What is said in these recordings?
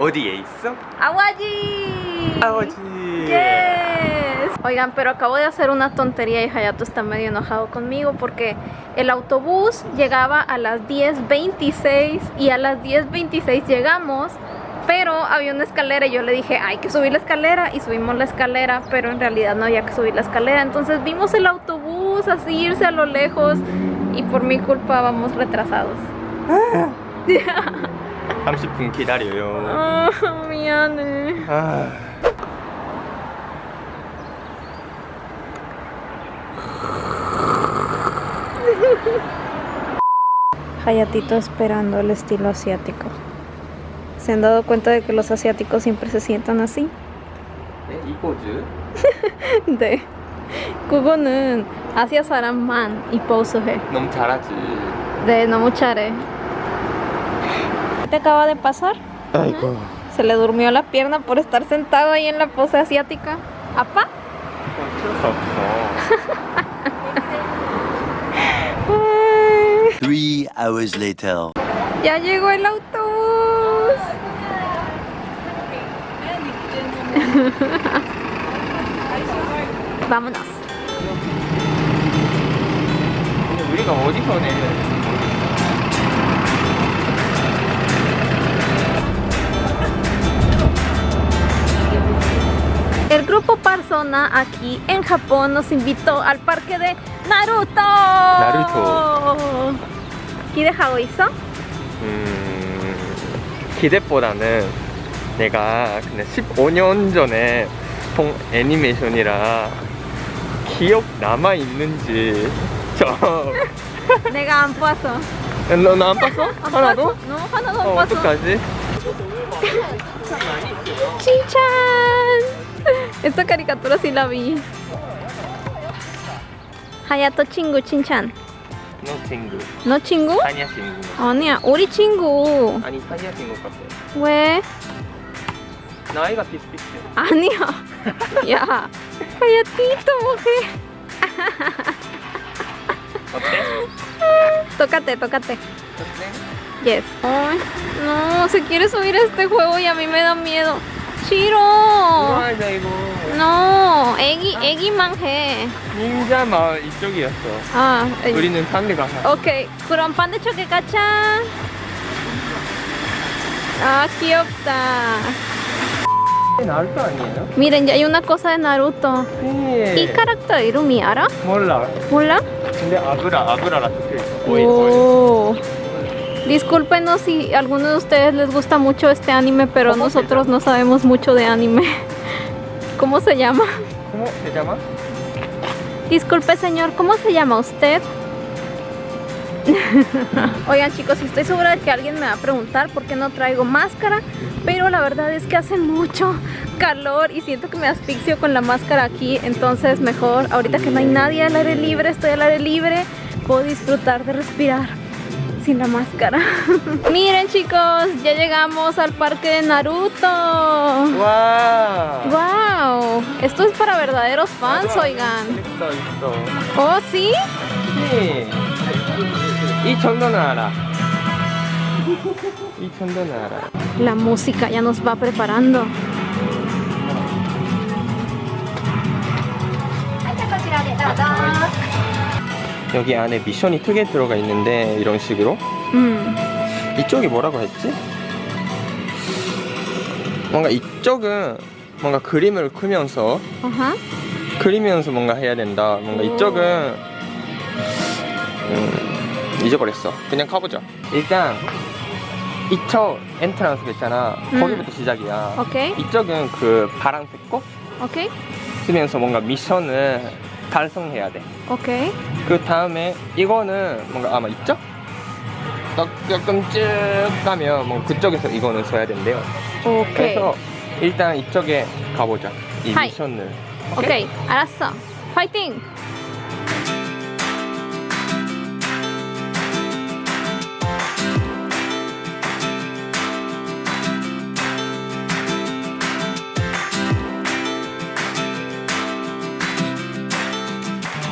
¿odie hizo? ¿Odie hizo? ¡Awaji! ¡Awaji! Yes. Oigan, pero acabo de hacer una tontería y Hayato está medio enojado conmigo porque el autobús llegaba a las 10.26 y a las 10.26 llegamos pero había una escalera y yo le dije hay que subir la escalera y subimos la escalera pero en realidad no había que subir la escalera entonces vimos el autobús así irse a lo lejos y por mi culpa vamos retrasados 30분 기다려요 아 미안해 아... Hayatito esperando el estilo asiático. ¿Se han dado cuenta de que los asiáticos siempre se sientan así? 네, 이 포즈? 네. 그거는 아시아 사람만 이 포즈 해. 너무 잘하지. 네, 너무 잘해. Te acaba de pasar? Ay, Se le durmió la pierna por estar sentado ahí en la pose asiática. ¿Apa? Three hours later. Ya llegó el autobús. Vámonos. Grupo Persona aquí en Japón nos invitó al parque de Naruto. Naruto. 기대하고 있어? 음... 기대보다는 내가 그냥 15년 전에 본 애니메이션이라 기억 남아 있는지 저... 내가 안 봤어 너는 안 봤어? 안 하나도? 봤어. No, 하나도 안 어, 봤어 어떡하지? ¡Chinchan! Esta caricatura sí la vi. Hayato 친구 칭찬. 너 친구 너 친구? 아니야 친구 아니야, 우리 친구. 아니 사이야 친구 같아 왜? 나이가 비슷비슷해 아니야. 야, 하야티ito mujer. 어때? Tócate, tócate. 어때? Yes. Ay, no, se quiere subir a este juego y a mí me da miedo. 싫어. 좋아하자 이거 No, 애기, 애기만 해. 닌자 마을 이쪽이었어 아, 에이. 우리는 산에 가서 Ok, 그럼 반대쪽에 가자. Ah, 귀엽다. 나루토 아니에요? Miren, ya hay una cosa de Naruto. 네. 이 캐릭터 이름이 알아? 몰라 몰라? 근데 아브라 아브라라 적혀 있어 오일 오일 Oh. Discúlpenos si a alguno de ustedes les gusta mucho este anime, pero ¿Cómo se nosotros no sabemos mucho de anime. ¿Cómo se llama? ¿Cómo se llama? Disculpe, señor, ¿cómo se llama usted? Oigan, chicos, estoy segura de que alguien me va a preguntar por qué no traigo máscara, pero la verdad es que hace mucho calor y siento que me asfixio con la máscara aquí, entonces mejor, ahorita que no hay nadie al aire libre, estoy al aire libre, puedo disfrutar de respirar sin la máscara. Miren chicos, ya llegamos al parque de Naruto. ¡Wow! ¡Wow! Esto es para verdaderos fans, oigan. ¿Oh, sí? Sí. Y Chondonara. Y Chondonara. La música ya nos va preparando. 여기 안에 미션이 크게 들어가 있는데 이런 식으로 Mm. 이쪽이 뭐라고 했지? 뭔가 이쪽은 뭔가 그림을 그면서 Ajá. 그리면서 뭔가 해야 된다 뭔가 오. 이쪽은 음, 잊어버렸어 그냥 가보자 일단 이쪽 엔트런스 있잖아 음. 거기부터 시작이야 Ok. 이쪽은 그 파란색 꽃 Ok. 쓰면서 뭔가 미션을 달성해야 돼. Ok. 그 다음에 이거는 뭔가 아마? 딱 조금 쭉 가면 뭔가 그쪽에서 이거는 써야 된대요. Ok. 그래서 일단 이쪽에 가보자. 이 하이. 미션을. 오케이, 알았어. 파이팅!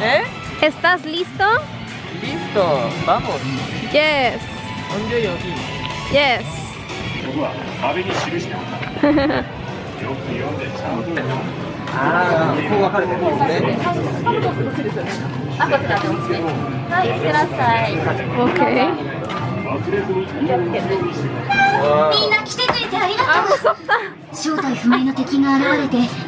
¿Eh? ¿Estás listo? Listo, vamos. Yes. Yes. よく読んでちゃ。ああ、こう分かれてるんですね。あ、こちらで。はい、いってらっしゃい。OK。みんな来てくれてありがとう。あ、襲った。正体不明の敵が現れて。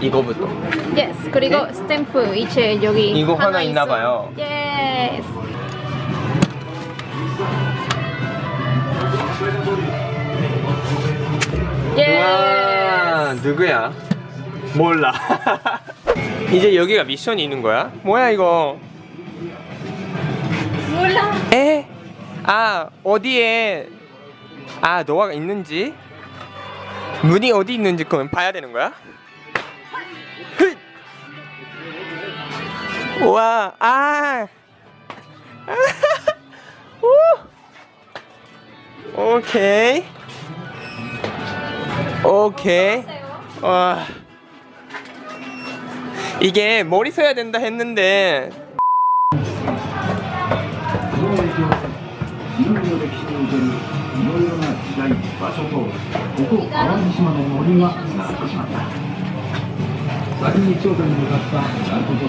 이거부터 Yes. 그리고 스탬프 이체 여기 이거 하나 있나 있어. 봐요. Yes. Yes. 누구야? 몰라 이제 여기가 미션이 있는 거야? 뭐야 이거 몰라. 에? 아 어디에 아 노아가 있는지 문이 어디 있는지 그건 봐야 되는 거야? 와, 아. 오. 오케이. 오케이. 와. 이게 머리 써야 된다 했는데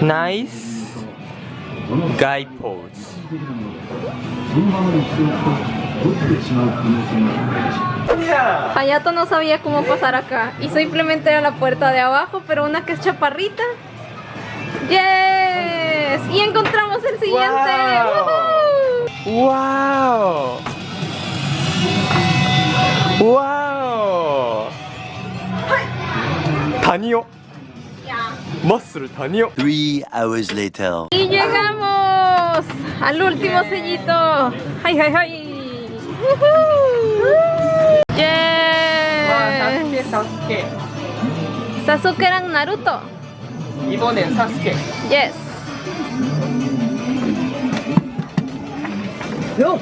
나이스 guideposts. Hayato no sabía cómo pasar acá y simplemente era la puerta de abajo, pero una que es chaparrita. ¡Yes! Y encontramos el siguiente. ¡Wow! ¡Wow! ¡Wow! 우 다니요 머스를 다니요 Three hours later. Y llegamos al último sellito. ¡Ay, ay, ay! ¡Yes! 사스케 Sasuke랑 Naruto. 이번엔 사스케 Yes. よ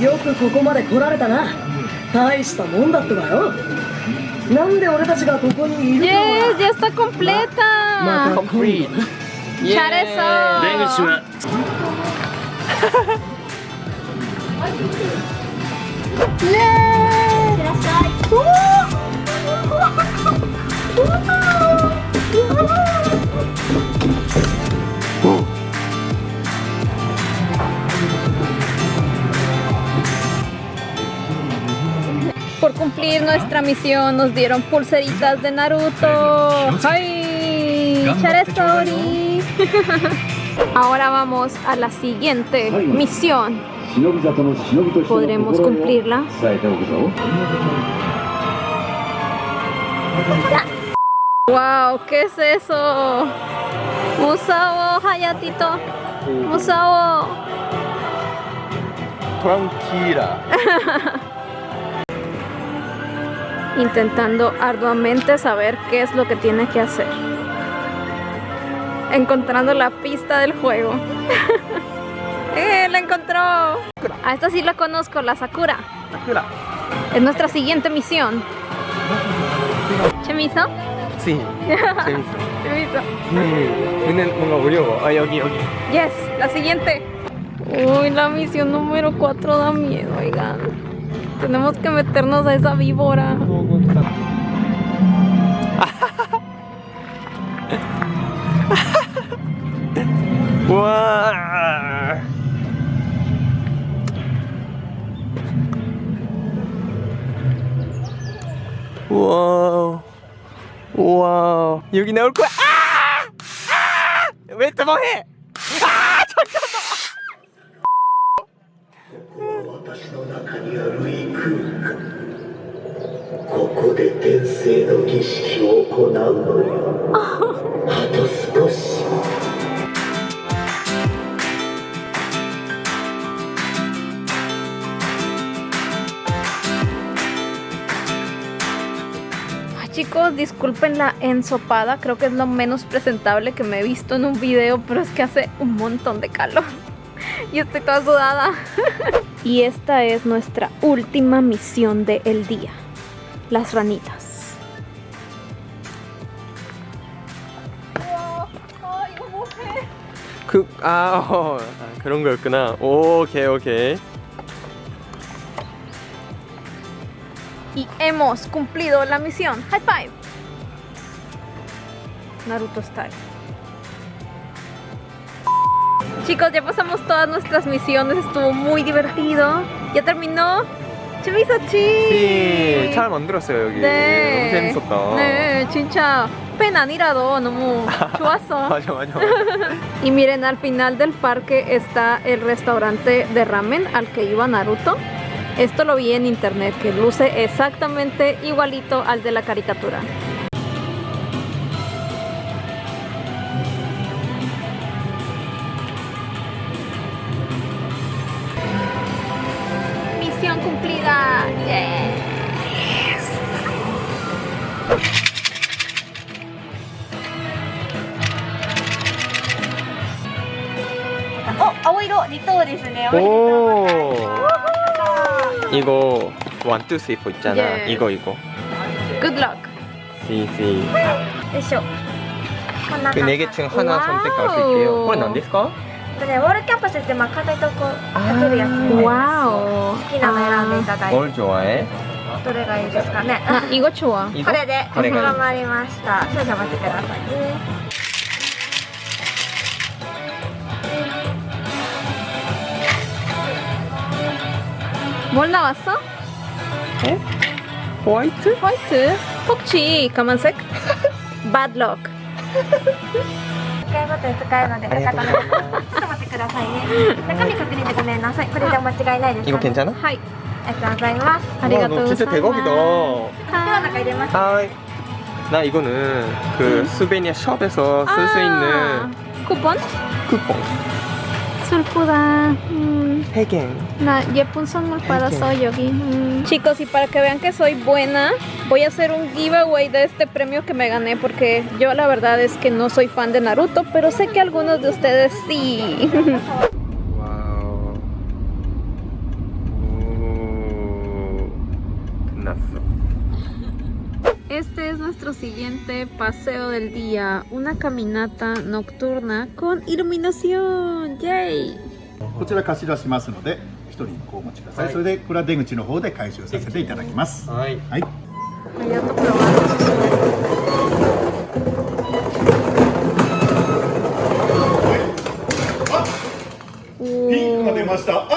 よくここまで来られたな大したもんだったわよ なんで俺たちがここにいるか Yes, は ya está completa. 컴플리트 잘했어. 出口は por cumplir nuestra misión nos dieron pulseritas de Naruto. ¡Ay! Ahora vamos a la siguiente misión. ¿Podremos cumplirla? ¡Wow! ¿Qué es eso? ¡Musao, Hayatito! ¡Musao! Tranquila. intentando arduamente saber qué es lo que tiene que hacer. Encontrando la pista del juego. ¡Eh, la encontró! A esta sí la conozco, la Sakura. Sakura. Es nuestra siguiente misión. ¿Chemiso? Sí, Chemiso. Chemiso. Sí, aquí, aquí. Yes, la siguiente. Uy, la misión número 4 da miedo, oigan. Tenemos que meternos a esa víbora. 와. 와우. 와우. 여기 나올 거야. 아! 왜또 뭐해? 私 生の儀式を行うのよあと少し Ay, Chicos, disculpen la ensopada, creo que es lo menos presentable que me he visto en un video, pero es que hace un montón de calor y estoy toda sudada. y esta es nuestra última misión del día, las ranitas. 아, 어, 아, 그런 거였구나. 오케이, 오케이. Y hemos cumplido la misión. High five. Naruto style. Chicos, ya pasamos todas nuestras misiones. Estuvo muy divertido. Ya terminó. 재밌었지? 네, 잘 만들었어요, 여기. 네. 너무 재밌었다. 네, 진짜 팬 아니라도 너무 좋았어. 맞아, 맞아. Y miren, al final del parque está el restaurante de ramen al que iba Naruto. Esto lo vi en internet, que luce exactamente igualito al de la caricatura. cumplida. Yes. 오. 이거 원, 투, 쓰리, 포 있잖아. 예. 이거, 이거. Good luck. 시, 시. よいしょこんな 그 感 네 じ 개 중 하나 선택할 수 있게요. これ何です か?でねウォールキャンパスってまあ簡単にとこうかけるやつみたいな 와우. 好きなの選んでいただいて 뭘 좋아해? どれがいいですかね 아, 이거 좋아. 이거? これでこれがいい頑張りました少々お待ちくださいね 뭘 나왔어? 호화이트? 화이트. 혹시 까만색? Bad luck. 1回ごとに使えるのでありがとうございますちょっと待ってくださいね中身確認でごめんなさいこれでお間違いないですか、 이거 괜찮아? 하이. ありがとうございます 와, 너 아리가또 진짜 대박이다. では中入れます 하이. 나 이거는 그 스베니아 숍에서 쓸 수 있는 쿠폰? 쿠폰. Chicos, y para que vean que soy buena, voy a hacer un giveaway de este premio que me gané porque yo la verdad es que no soy fan de Naruto, pero sé que algunos de ustedes sí. siguiente paseo del día, una caminata nocturna こちら貸し出しますので一人にこうお持ちください、それでこれは出口の方で回収させていただきます。はい、はい、ありがとうございピンクが出ました。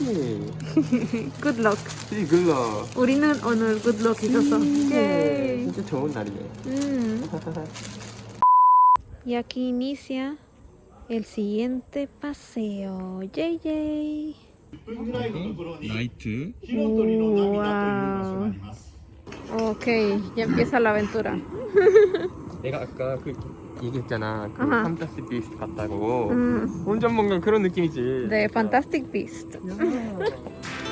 그렇지. good luck. 이 글러. 우리는 오늘 good luck 있었어. 예. 진짜 좋은 날이네. 음. y aquí inicia el siguiente paseo. Yay, yay. Night. Wow. Ok, ya empieza la aventura. 내가 아까 그 얘기했잖아. 그 아하. 판타스틱 비스트 같다고. Mm, 완전 뭔가 그런 느낌이지. Fantastic Beast. 야.